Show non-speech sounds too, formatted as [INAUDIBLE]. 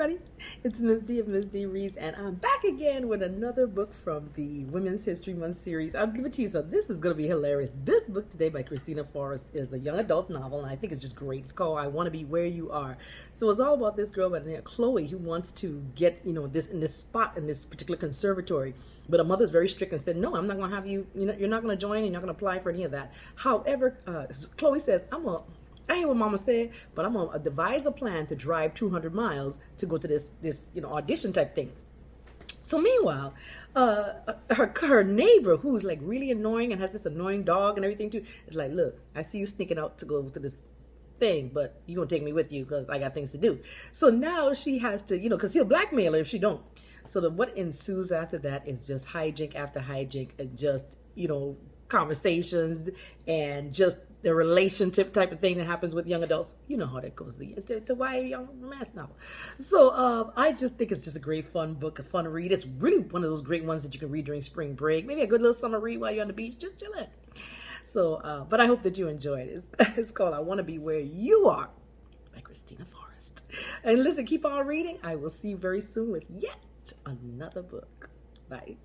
everybody. It's Miss D of Miss D Reads, and I'm back again with another book from the Women's History Month series. I'll give it to you, so this is going to be hilarious. This book today by Kristina Forest is a young adult novel, and I think it's just great. It's called I Want to Be Where You Are. So it's all about this girl by the name of Chloe who wants to get, you know, this in this spot in this particular conservatory. But her mother's very strict and said, no, I'm not going to have you, you know, you're not going to join, you're not going to apply for any of that. However, uh, Chloe says, I'm going to I hear what mama said, but I'm gonna devise a plan to drive 200 miles to go to this, this, you know, audition type thing. So meanwhile, uh, her her neighbor, who's like really annoying and has this annoying dog and everything too, is like, look, I see you sneaking out to go to this thing, but you're gonna take me with you because I got things to do. So now she has to, you know, because he'll blackmail her if she don't. So the, what ensues after that is just hijink after hijink and just, you know, conversations and just the relationship type of thing that happens with young adults. You know how that goes. The, a YA young romance novel. So um, I just think it's just a great fun book, a fun read. It's really one of those great ones that you can read during spring break. Maybe a good little summer read while you're on the beach, just chilling. So, uh, but I hope that you enjoyed it. It's, [LAUGHS] it's called I Want to Be Where You Are by Kristina Forest. And listen, keep on reading. I will see you very soon with yet another book. Bye.